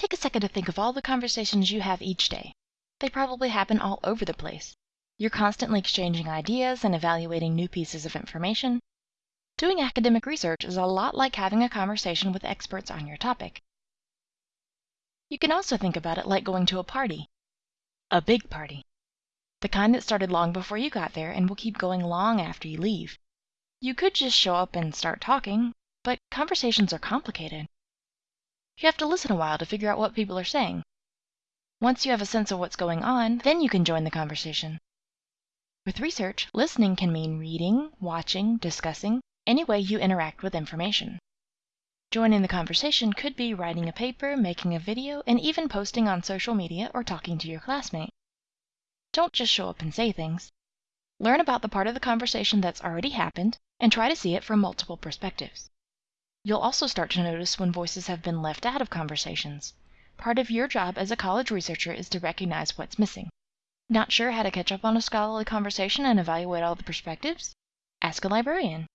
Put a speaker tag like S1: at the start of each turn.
S1: Take a second to think of all the conversations you have each day. They probably happen all over the place. You're constantly exchanging ideas and evaluating new pieces of information. Doing academic research is a lot like having a conversation with experts on your topic. You can also think about it like going to a party a big party the kind that started long before you got there and will keep going long after you leave. You could just show up and start talking, but conversations are complicated. You have to listen a while to figure out what people are saying. Once you have a sense of what's going on, then you can join the conversation. With research, listening can mean reading, watching, discussing, any way you interact with information. Joining the conversation could be writing a paper, making a video, and even posting on social media or talking to your classmate. Don't just show up and say things. Learn about the part of the conversation that's already happened and try to see it from multiple perspectives. You'll also start to notice when voices have been left out of conversations. Part of your job as a college researcher is to recognize what's missing. Not sure how to catch up on a scholarly conversation and evaluate all the perspectives? Ask a librarian.